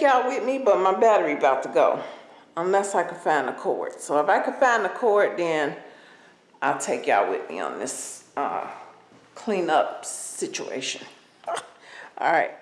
Y'all with me, but my battery about to go, unless I can find the cord. So if I can find the cord, then I'll take y'all with me on this, uh, cleanup situation. All right.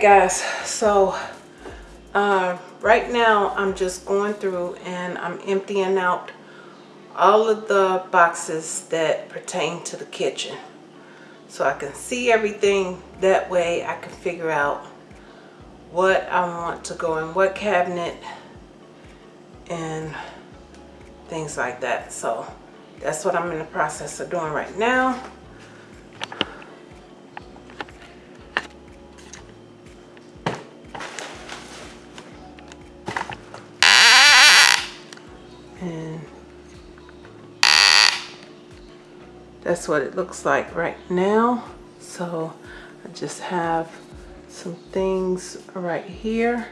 Guys, so uh, right now I'm just going through and I'm emptying out all of the boxes that pertain to the kitchen. So I can see everything that way I can figure out what I want to go in what cabinet and things like that. So that's what I'm in the process of doing right now. That's what it looks like right now. So I just have some things right here.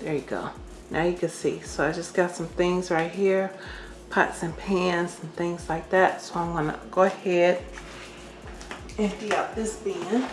There you go. Now you can see. So I just got some things right here pots and pans and things like that. So I'm gonna go ahead, and empty out this bin.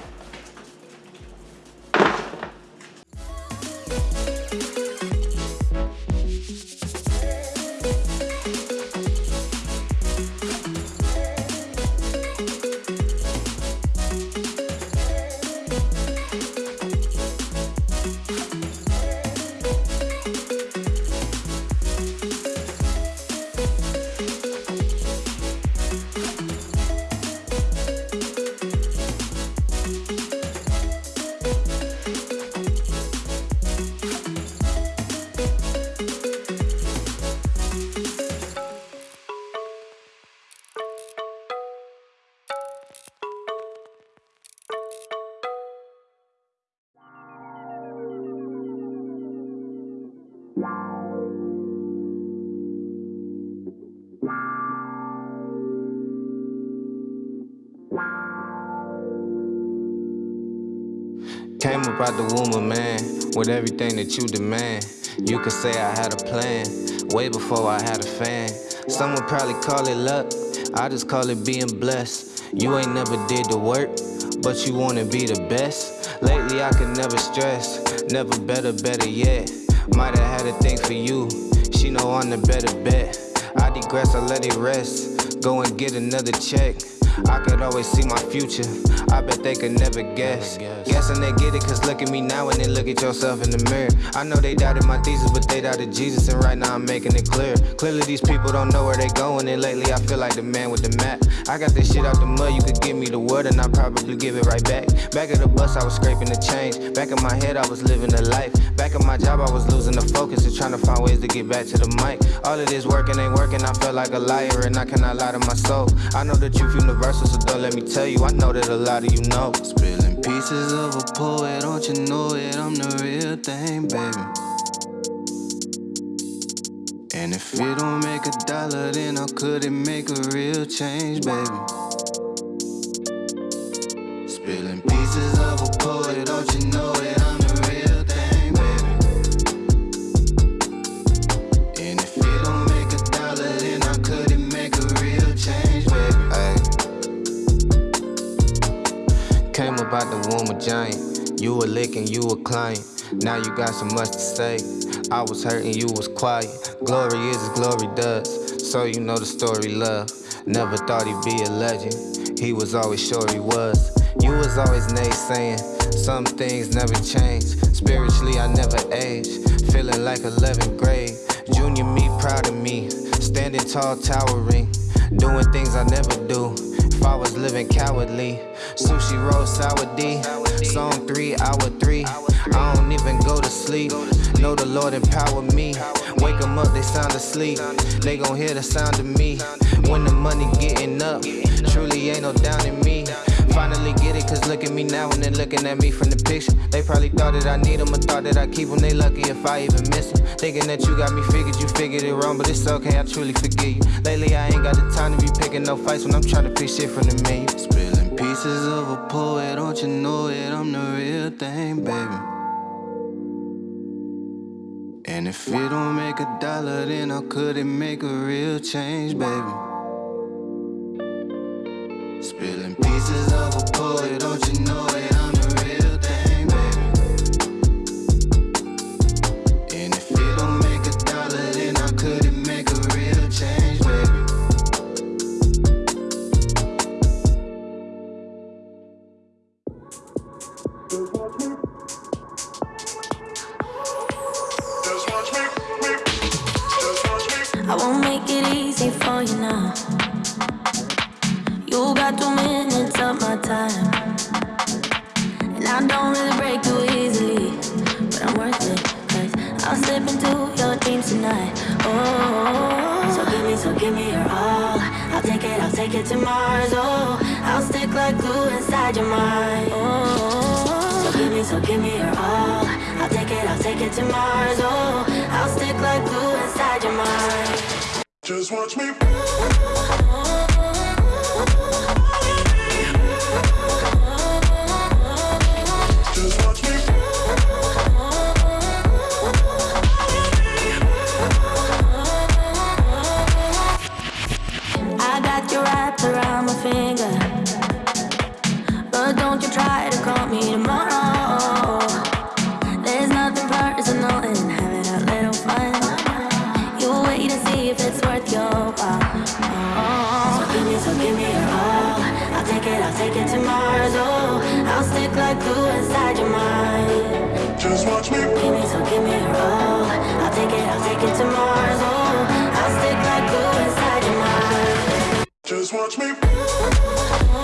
Came up out the womb of man with everything that you demand. You could say I had a plan way before I had a fan. Some would probably call it luck, I just call it being blessed. You ain't never did the work, but you wanna be the best. Lately I could never stress, never better, better yet. Might have had a thing for you, she know I'm the better bet. I digress, I let it rest, go and get another check. I could always see my future. I bet they could never guess. Guessing they get it, cause look at me now and then look at yourself in the mirror. I know they doubted my thesis, but they doubted Jesus, and right now I'm making it clear. Clearly, these people don't know where they going, and lately I feel like the man with the map. I got this shit out the mud, you could give me the word, and I'll probably give it right back. Back at the bus, I was scraping the change. Back in my head, I was living a life. Back in my job, I was losing the focus and trying to find ways to get back to the mic. All of this working ain't working, I feel like a liar, and I cannot lie to my soul. I know the truth so don't let me tell you, I know that a lot of you know. Spilling pieces of a poet, don't you know it? I'm the real thing, baby. And if it don't make a dollar, then how could it make a real change, baby? Spilling pieces of a poet, don't you know giant. You a you a client. Now you got so much to say. I was hurting, you was quiet. Glory is as glory does. So you know the story, love. Never thought he'd be a legend. He was always sure he was. You was always naysaying. Some things never change. Spiritually, I never age. Feeling like 11th grade. Junior me, proud of me. Standing tall, towering. Doing things I never do. If I was living cowardly. Sushi roll, sour D. Song three, hour three. I don't even go to sleep. Know the Lord empower me. Wake 'em up, they sound asleep. They gon' hear the sound of me. When the money getting up, truly ain't no down in me. Finally get it, cause look at me now and then looking at me from the picture. They probably thought that I need them or thought that I keep them. They lucky if I even miss them. Thinking that you got me figured, you figured it wrong, but it's okay, I truly forgive you. Lately, I ain't got the time to be picking no fights when I'm trying to pick shit from the menu. Spilling pieces of a poet, don't you know it? I'm the real thing, baby. And if it don't make a dollar, then how could it make a real change, baby? Spilling pieces of a poet, don't you know it? to Mars, oh I'll stick like glue inside your mind, So give me, so give me your all. I'll take it, I'll take it to Mars, oh I'll stick like glue inside your mind. Just watch me. just watch me.